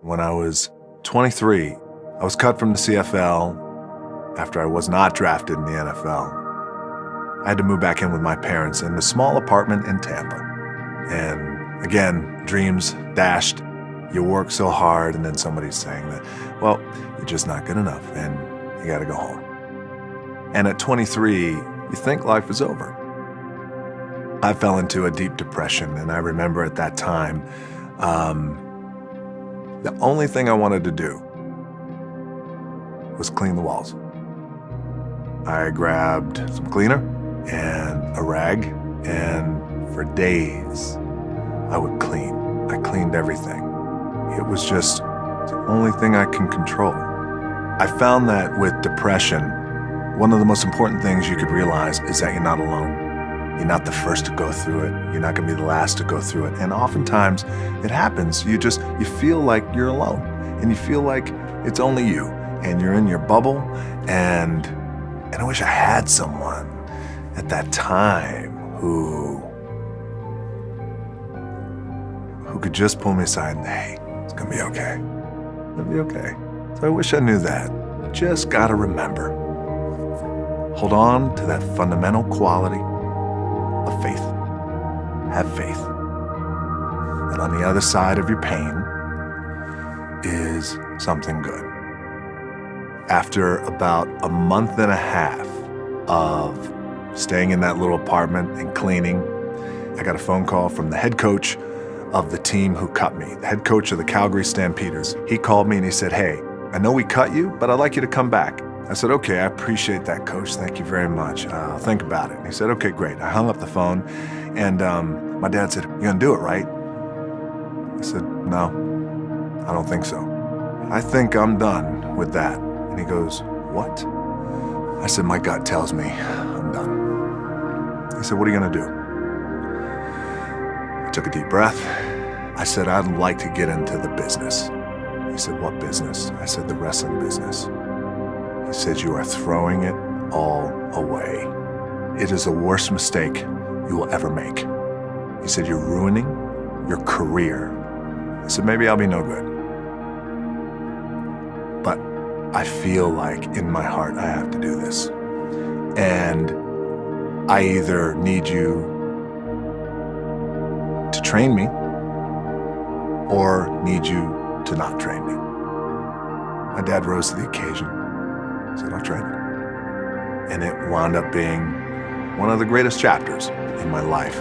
When I was 23, I was cut from the CFL after I was not drafted in the NFL. I had to move back in with my parents in a small apartment in Tampa. And again, dreams dashed. You work so hard, and then somebody's saying that, well, you're just not good enough, and you gotta go home. And at 23, you think life is over. I fell into a deep depression, and I remember at that time, um, the only thing I wanted to do was clean the walls. I grabbed some cleaner and a rag, and for days, I would clean. I cleaned everything. It was just the only thing I can control. I found that with depression, one of the most important things you could realize is that you're not alone. You're not the first to go through it. You're not gonna be the last to go through it. And oftentimes it happens. You just, you feel like you're alone and you feel like it's only you and you're in your bubble. And, and I wish I had someone at that time who, who could just pull me aside and, hey, it's gonna be okay. It'll be okay. So I wish I knew that. Just gotta remember. Hold on to that fundamental quality of faith. Have faith. And on the other side of your pain is something good. After about a month and a half of staying in that little apartment and cleaning, I got a phone call from the head coach of the team who cut me, the head coach of the Calgary Stampeders. He called me and he said, hey, I know we cut you, but I'd like you to come back. I said, okay, I appreciate that, coach. Thank you very much. Uh, I'll think about it. And he said, okay, great. I hung up the phone, and um, my dad said, you're gonna do it, right? I said, no, I don't think so. I think I'm done with that. And he goes, what? I said, my gut tells me I'm done. He said, what are you gonna do? I took a deep breath. I said, I'd like to get into the business. He said, what business? I said, the wrestling business. He said, You are throwing it all away. It is the worst mistake you will ever make. He said, You're ruining your career. I said, Maybe I'll be no good. But I feel like in my heart I have to do this. And I either need you to train me or need you to not train me. My dad rose to the occasion said, I'll you. And it wound up being one of the greatest chapters in my life.